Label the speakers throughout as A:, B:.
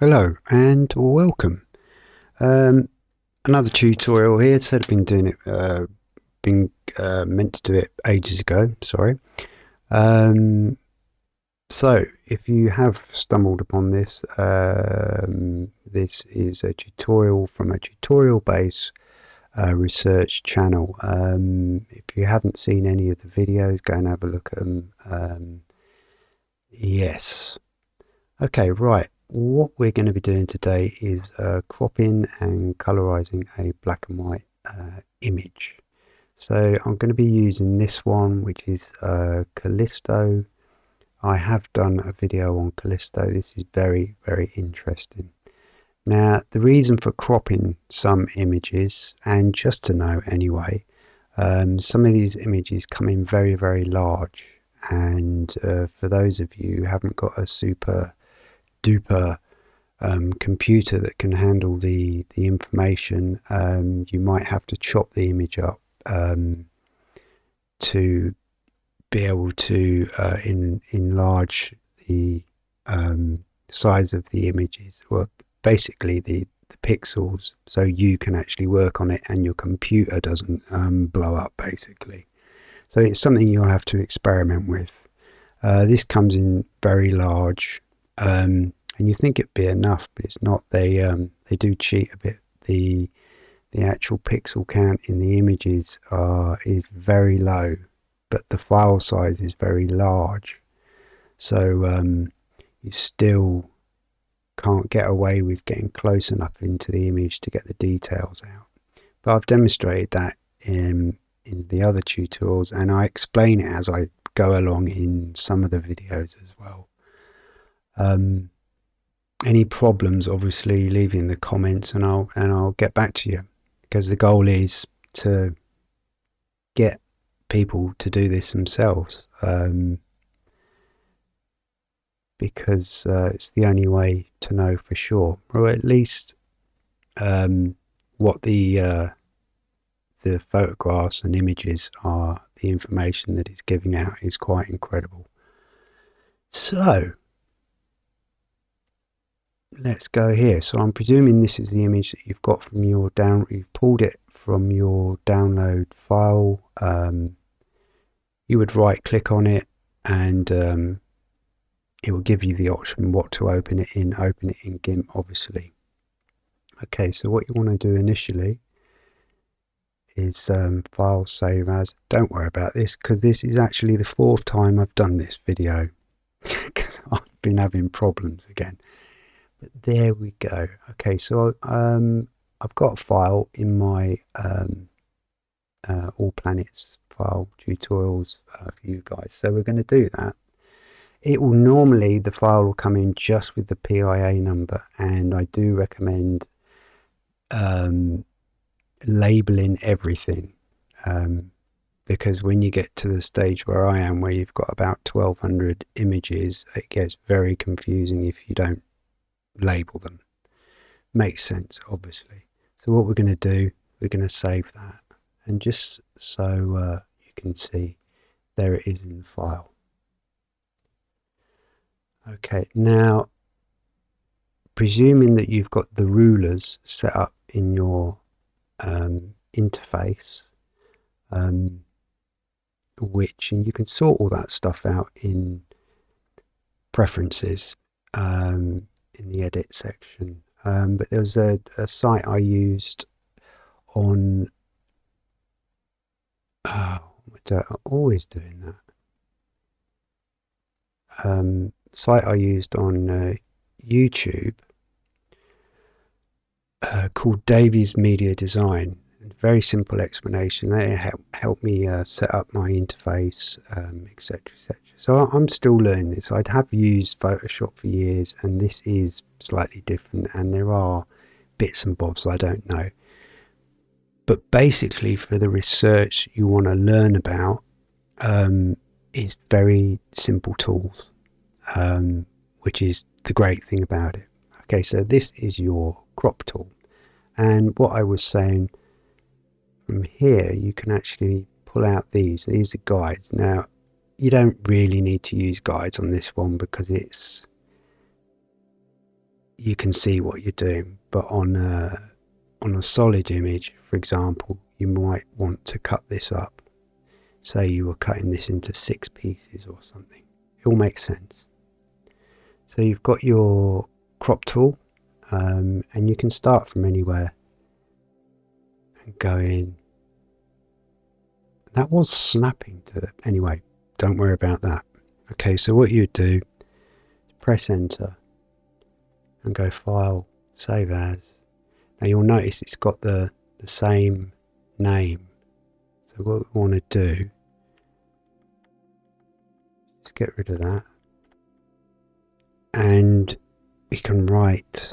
A: Hello and welcome. Um, another tutorial here. Said I've been doing it, uh, been uh, meant to do it ages ago. Sorry. Um, so if you have stumbled upon this, um, this is a tutorial from a tutorial based uh, research channel. Um, if you haven't seen any of the videos, go and have a look at them. Um, yes. Okay, right what we're going to be doing today is uh, cropping and colorizing a black and white uh, image. So I'm going to be using this one, which is uh, Callisto. I have done a video on Callisto. This is very, very interesting. Now, the reason for cropping some images, and just to know anyway, um, some of these images come in very, very large. And uh, for those of you who haven't got a super duper um, computer that can handle the the information, um, you might have to chop the image up um, to be able to uh, in, enlarge the um, size of the images, or basically the, the pixels, so you can actually work on it and your computer doesn't um, blow up, basically. So it's something you'll have to experiment with. Uh, this comes in very large. Um, and you think it'd be enough, but it's not. They um, they do cheat a bit. The the actual pixel count in the images are is very low, but the file size is very large. So um, you still can't get away with getting close enough into the image to get the details out. But I've demonstrated that in in the other tutorials, and I explain it as I go along in some of the videos as well. Um, any problems, obviously leave in the comments and I'll and I'll get back to you because the goal is to get people to do this themselves um, because uh, it's the only way to know for sure, or at least um, what the uh, the photographs and images are. The information that it's giving out is quite incredible. So let's go here. So I'm presuming this is the image that you've got from your down, you've pulled it from your download file. Um, you would right click on it and um, it will give you the option what to open it in. Open it in GIMP, obviously. Okay, so what you want to do initially is um, file save as. Don't worry about this because this is actually the fourth time I've done this video because I've been having problems again. There we go. Okay, so um, I've got a file in my um, uh, All Planets file tutorials uh, for you guys. So we're going to do that. It will normally, the file will come in just with the PIA number and I do recommend um, labeling everything um, because when you get to the stage where I am where you've got about 1200 images it gets very confusing if you don't label them. Makes sense, obviously. So what we're going to do, we're going to save that. And just so uh, you can see, there it is in the file. Okay, now, presuming that you've got the rulers set up in your um, interface, um, which, and you can sort all that stuff out in preferences. Um, edit section. Um, but there was a, a, site I used on. Oh, I'm always doing that. Um, site I used on uh, YouTube uh, called Davies Media Design, very simple explanation. They help, me uh, set up my interface, etc., um, etc. So I'm still learning this. I'd have used Photoshop for years, and this is slightly different, and there are bits and bobs I don't know. But basically, for the research you want to learn about, um, is very simple tools, um, which is the great thing about it. Okay, so this is your crop tool, and what I was saying from here you can actually pull out these these are guides now you don't really need to use guides on this one because it's you can see what you're doing. But on a, on a solid image, for example, you might want to cut this up. Say you were cutting this into six pieces or something. It all makes sense. So you've got your crop tool um, and you can start from anywhere and go in. That was snapping to anyway, don't worry about that. Okay, so what you do is press enter and go file, save as. Now you'll notice it's got the, the same name. So what we want to do is get rid of that. And we can write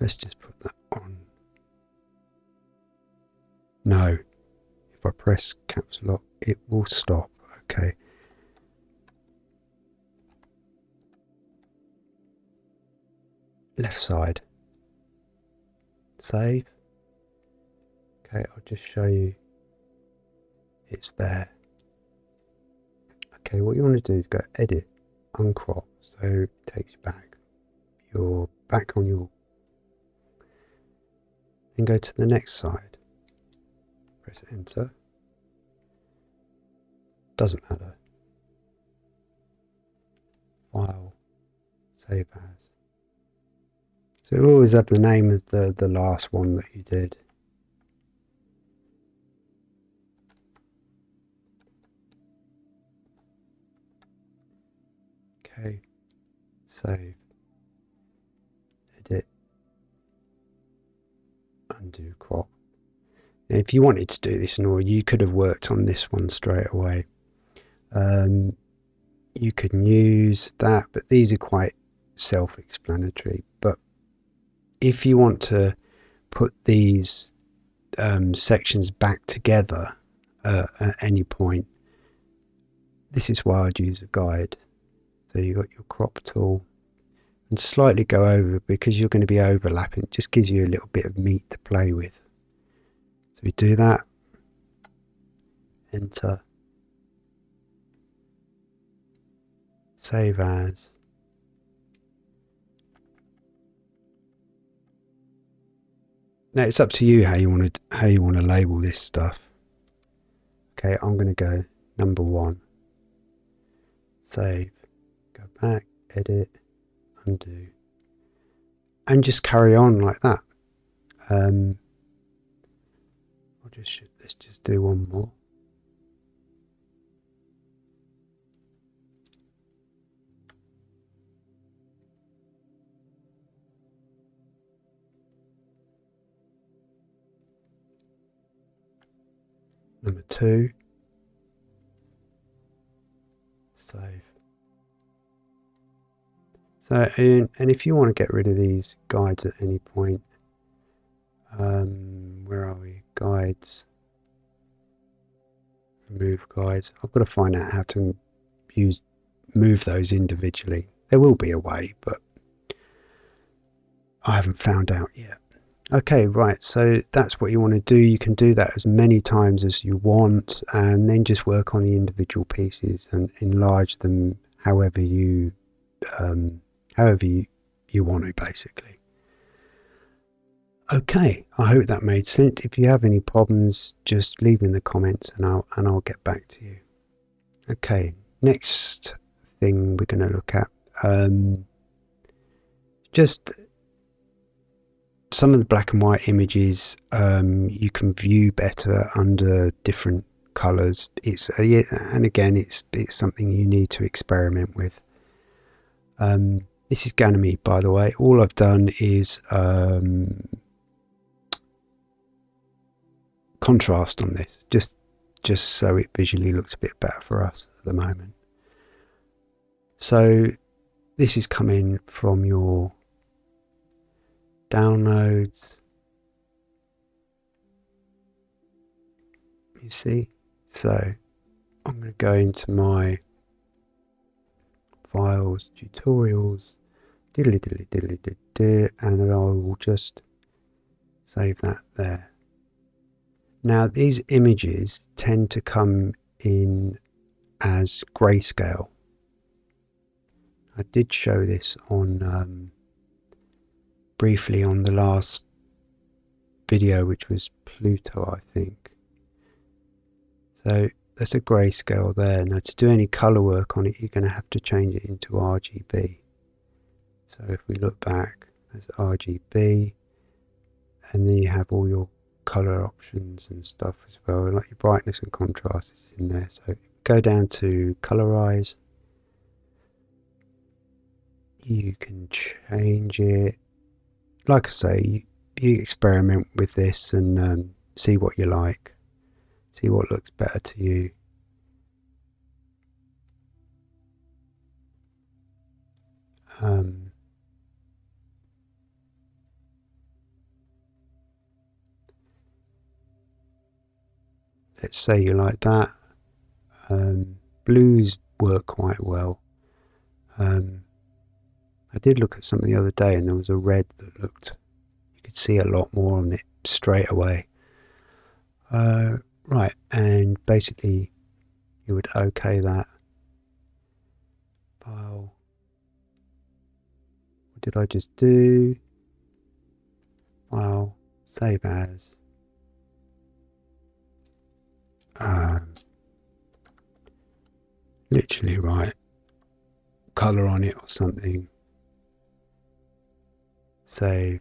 A: let's just put that on. No. If I press caps lock it will stop. Okay. Left side. Save. Okay I'll just show you. It's there. Okay what you want to do is go edit uncrop so it takes you back. You're back on your then go to the next side. Press enter. Doesn't matter. File. Save as. So you always have the name of the, the last one that you did. Okay, save, undo crop. Now, if you wanted to do this in order, you could have worked on this one straight away. Um, you can use that, but these are quite self-explanatory. But if you want to put these um, sections back together uh, at any point, this is why I'd use a guide. So you've got your crop tool and slightly go over because you're going to be overlapping. It just gives you a little bit of meat to play with. So we do that, enter, save as, Now it's up to you how you want to how you want to label this stuff. Okay, I'm going to go number one. Save. Go back, edit, undo, and just carry on like that. Um, I'll just let's just do one more. Number two, So, and, and if you want to get rid of these guides at any point, um, where are we? Guides. Remove guides. I've got to find out how to use move those individually. There will be a way, but I haven't found out yet. Okay, right, so that's what you want to do. You can do that as many times as you want and then just work on the individual pieces and enlarge them however you um, however you, you want to basically. Okay, I hope that made sense. If you have any problems, just leave in the comments and I'll and I'll get back to you. Okay, next thing we're going to look at um, just some of the black and white images um, you can view better under different colors it's uh, and again it's it's something you need to experiment with um, this is Ganymede by the way all I've done is um, contrast on this just just so it visually looks a bit better for us at the moment so this is coming from your downloads. You see? So I'm going to go into my files, tutorials, diddly diddly diddly diddly, and I will just save that there. Now these images tend to come in as grayscale. I did show this on um, briefly on the last video, which was Pluto, I think. So there's a grayscale there. Now to do any color work on it, you're going to have to change it into RGB. So if we look back, there's RGB, and then you have all your color options and stuff as well, like your brightness and contrast is in there. So go down to colorize. You can change it. Like I say, you, you experiment with this and um, see what you like see what looks better to you. Um, let's say you like that. Um, blues work quite well. Um, I did look at something the other day and there was a red that looked, you could see a lot more on it straight away. Uh, Right, and basically you would OK that. File. What did I just do? File, save as. Um, literally right. Color on it or something. Save.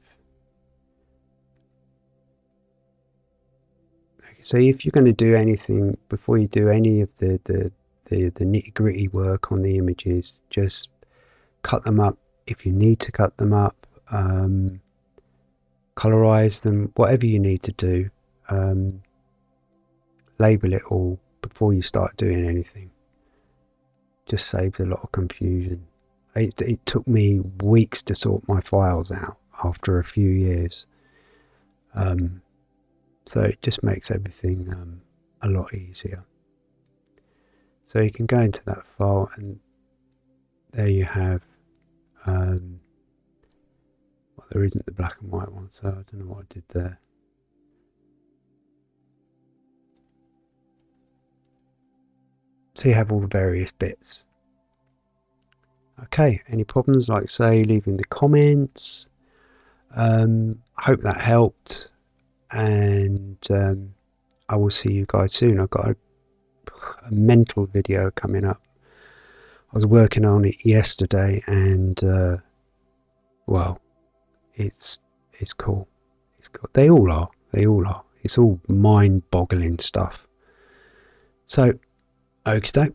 A: So if you're going to do anything before you do any of the the, the, the nitty gritty work on the images, just cut them up if you need to cut them up, um, colorize them, whatever you need to do. Um, label it all before you start doing anything. Just saves a lot of confusion. It, it took me weeks to sort my files out after a few years. Um, so it just makes everything um, a lot easier. So you can go into that file and there you have, um, well there isn't the black and white one so I don't know what I did there. So you have all the various bits. Okay, any problems like say leaving the comments. Um, hope that helped and um, I will see you guys soon. I've got a, a, mental video coming up. I was working on it yesterday, and uh, well, it's it's cool. It's cool. They all are. They all are. It's all mind-boggling stuff. So, okay,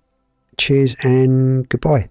A: cheers and goodbye.